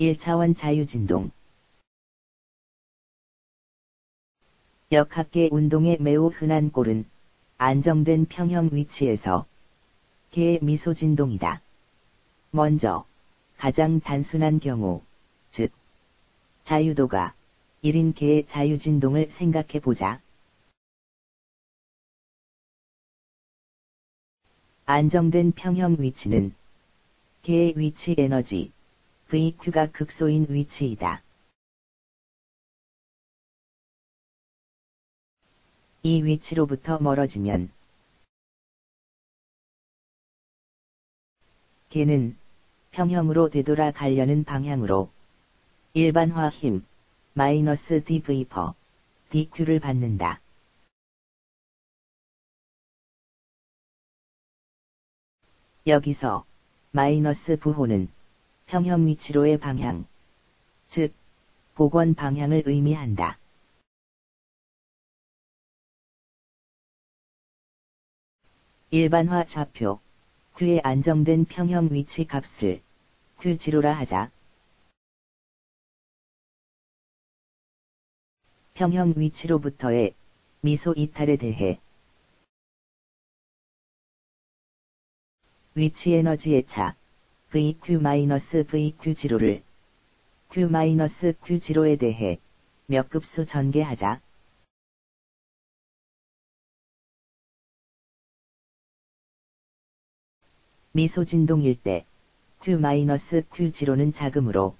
1차원 자유진동 역학계 운동의 매우 흔한 꼴은 안정된 평형 위치에서 개의 미소 진동이다. 먼저 가장 단순한 경우, 즉 자유도가 1인 개의 자유진동을 생각해 보자. 안정된 평형 위치는 개의 위치 에너지 VQ가 극소인 위치이다. 이 위치로부터 멀어지면 개는 평형으로 되돌아 가려는 방향으로 일반화 힘 마이너스 dv 퍼 dq를 받는다. 여기서 마이너스 부호는 평형 위치로의 방향, 즉 복원 방향을 의미한다. 일반화 좌표 Q의 안정된 평형 위치 값을 Q0라 하자. 평형 위치로부터의 미소 이탈에 대해 위치 에너지의 차 VQ-VQ0를 Q-Q0에 대해 몇 급수 전개하자. 미소진동일 때 Q-Q0는 작으므로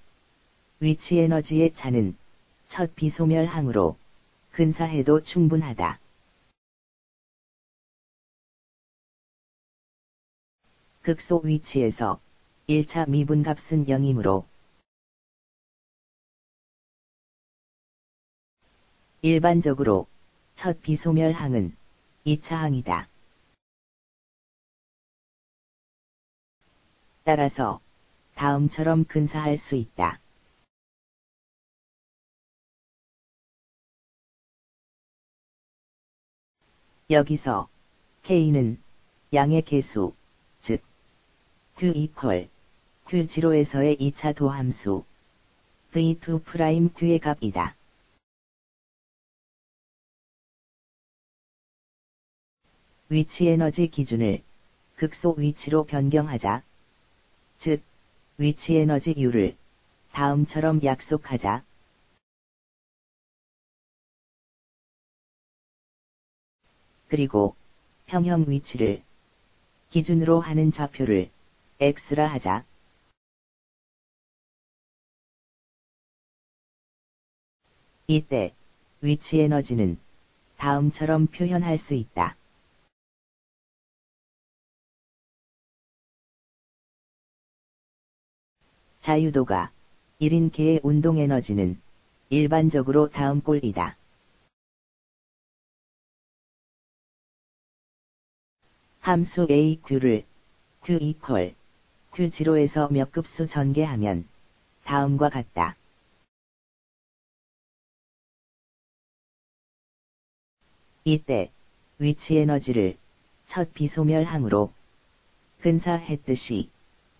위치 에너지의 차는 첫 비소멸 항으로 근사해도 충분하다. 극소 위치에서 1차 미분값은 0이므로 일반적으로 첫 비소멸항은 2차 항이다. 따라서 다음처럼 근사할 수 있다. 여기서 K는 양의 개수, 즉 Q 이퀄 Q0에서의 2차 도함수 V2' Q의 값이다. 위치 에너지 기준을 극소 위치로 변경하자. 즉, 위치 에너지 U를 다음처럼 약속하자. 그리고 평형 위치를 기준으로 하는 좌표를 X라 하자. 이때 위치 에너지는 다음처럼 표현할 수 있다. 자유도가 1인 개의 운동 에너지는 일반적으로 다음 꼴이다. 함수 AQ를 Q 이퀄 Q0에서 몇 급수 전개하면 다음과 같다. 이때 위치 에너지를 첫 비소멸항으로 근사했듯이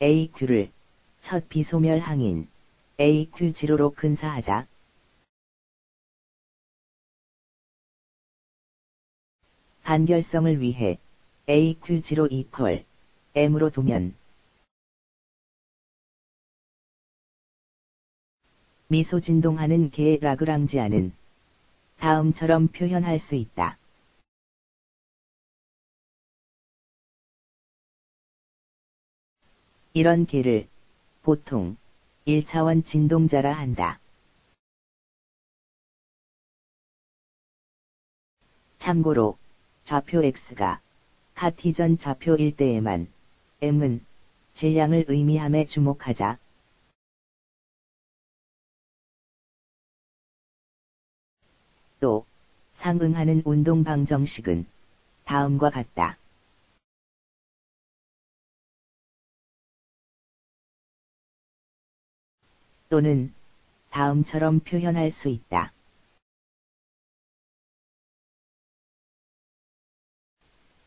AQ를 첫 비소멸항인 AQ0로 근사하자. 간결성을 위해 AQ0 이퀄 M으로 두면 미소 진동하는 개 라그랑지아는 다음처럼 표현할 수 있다. 이런 개를 보통 1차원 진동자라 한다. 참고로 좌표 X가 카티전 좌표일 때에만 M은 질량을 의미함에 주목하자. 또 상응하는 운동 방 정식은 다음과 같다. 또는 다음처럼 표현할 수 있다.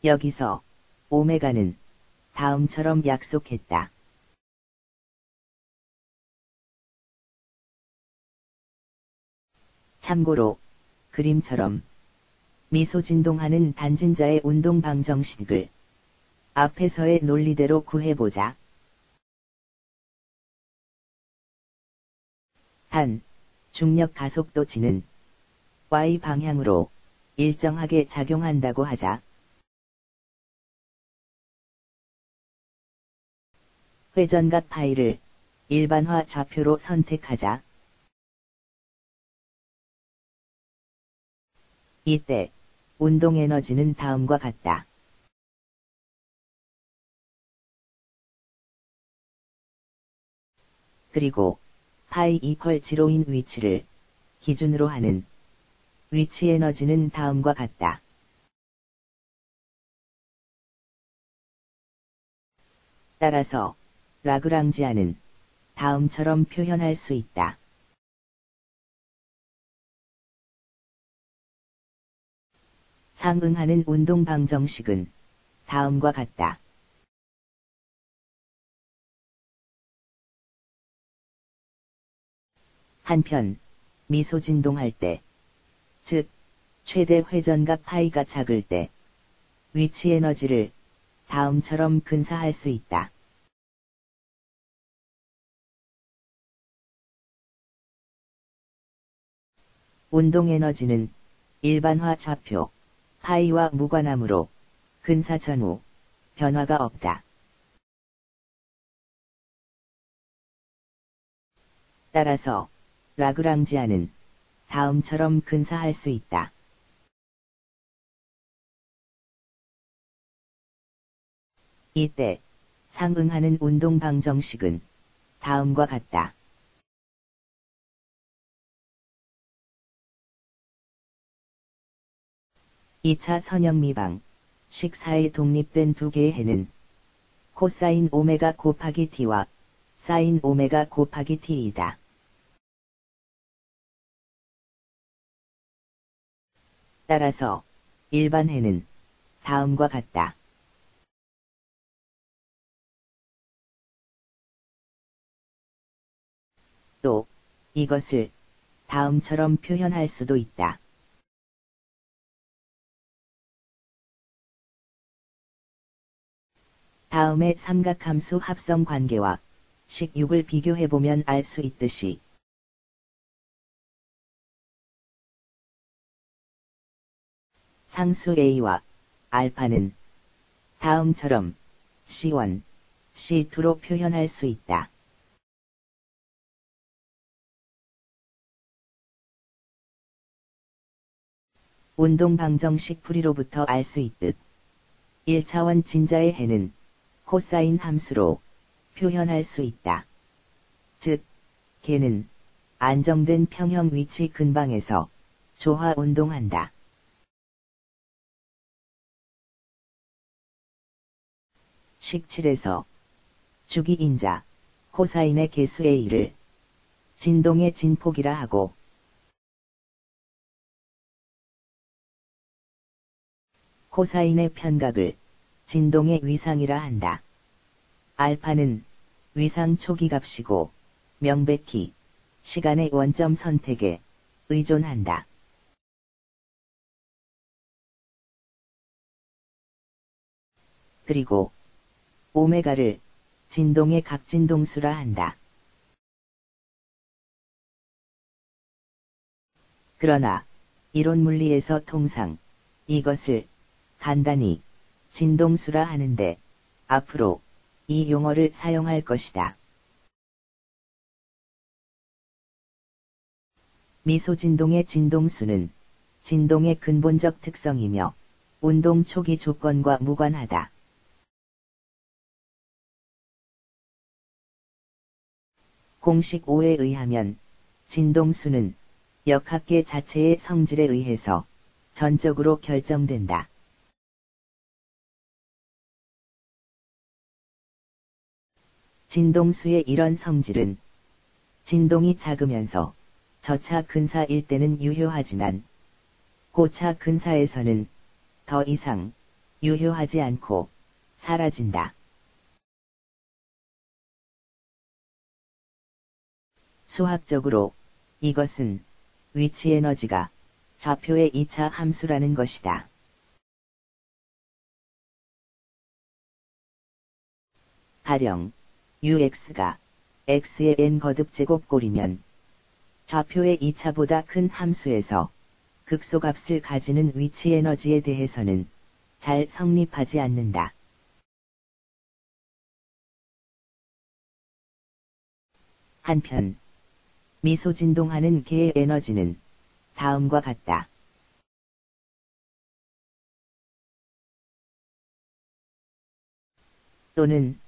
여기서 오메가는 다음처럼 약속했다. 참고로 그림처럼 미소 진동하는 단진자의 운동 방정식을 앞에서의 논리대로 구해보자. 단, 중력 가속도 지는 y 방향으로 일정하게 작용한다고 하자. 회전각 파이를 일반화 좌표로 선택하자. 이때 운동 에너지는 다음과 같다. 그리고 파이 이퀄 지로인 위치를 기준으로 하는 위치 에너지는 다음과 같다. 따라서 라그랑지아는 다음처럼 표현할 수 있다. 상응하는 운동 방정식은 다음과 같다. 한편 미소 진동할 때, 즉 최대 회전각 파이가 작을 때 위치 에너지를 다음처럼 근사할 수 있다. 운동 에너지는 일반화 좌표 파이와 무관하므로 근사 전후 변화가 없다. 따라서 라그랑지아는 다음처럼 근사할 수 있다. 이때 상응하는 운동 방정식은 다음과 같다. 2차 선형미방, 식사에 독립된 두 개의 해는 코사인 오메가 곱하기 t와 사인 오메가 곱하기 t이다. 따라서 일반 해는 다음과 같다. 또 이것을 다음처럼 표현할 수도 있다. 다음의 삼각함수 합성 관계와 식육을 비교해보면 알 수 있듯이 상수 A와 알파는 다음처럼 C1, C2로 표현할 수 있다. 운동 방정식 풀이로부터 알 수 있듯 1차원 진자의 해는 코사인 함수로 표현할 수 있다. 즉, 개는 안정된 평형 위치 근방에서 조화 운동한다. 식칠에서 주기 인자 코사인의 개수 A를 진동의 진폭이라 하고 코사인의 편각을 진동의 위상이라 한다. 알파는 위상 초기 값이고 명백히 시간의 원점 선택에 의존한다. 그리고 오메가를 진동의 각진동수라 한다. 그러나 이론 물리에서 통상 이것을 간단히 진동수라 하는데 앞으로 이 용어를 사용할 것이다. 미소 진동의 진동수는 진동의 근본적 특성이며 운동 초기 조건과 무관하다. 공식 5에 의하면 진동수는 역학계 자체의 성질에 의해서 전적으로 결정된다. 진동수의 이런 성질은 진동이 작으면서 저차 근사일 때는 유효하지만 고차 근사에서는 더 이상 유효하지 않고 사라진다. 수학적으로 이것은 위치 에너지가 좌표의 2차 함수라는 것이다. 가령 ux가 x의 n 거듭 제곱꼴이면 좌표의 2차보다 큰 함수에서 극소값을 가지는 위치 에너지에 대해서는 잘 성립하지 않는다. 한편 미소 진동하는 개의 에너지는 다음과 같다. 또는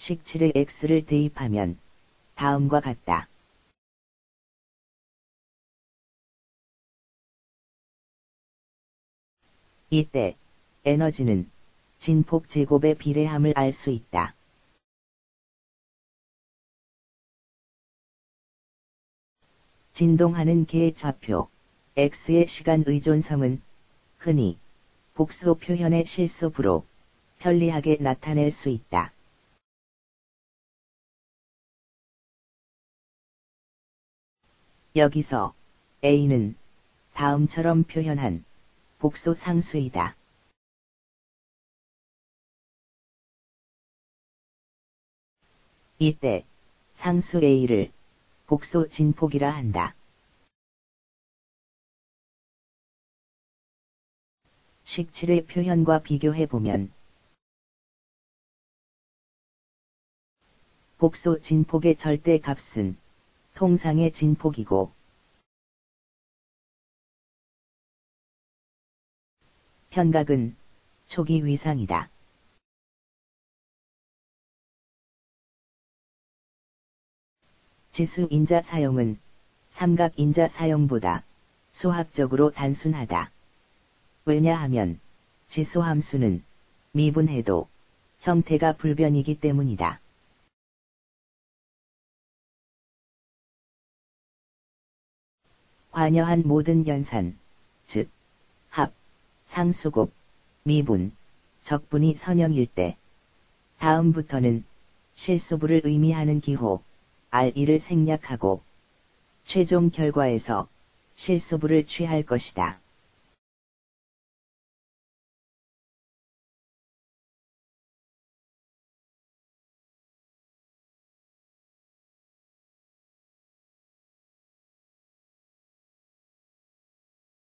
식칠의 x를 대입하면 다음과 같다. 이때 에너지는 진폭 제곱의 비례함을 알 수 있다. 진동하는 개의 좌표 x의 시간 의존성은 흔히 복수 표현의 실수부로 편리하게 나타낼 수 있다. 여기서 a는 다음처럼 표현한 복수 상수이다. 이때 상수 a를 복수 진폭이라 한다. 식칠의 표현과 비교해 보면 복수 진폭의 절대 값은 통상의 진폭이고 편각은 초기 위상이다. 지수 인자 사용은 삼각 인자 사용보다 수학적으로 단순하다. 왜냐하면 지수 함수는 미분해도 형태가 불변이기 때문이다. 관여한 모든 연산, 즉, 합, 상수곱, 미분, 적분이 선형일 때, 다음부터는 실수부를 의미하는 기호, R2를 생략하고, 최종 결과에서 실수부를 취할 것이다.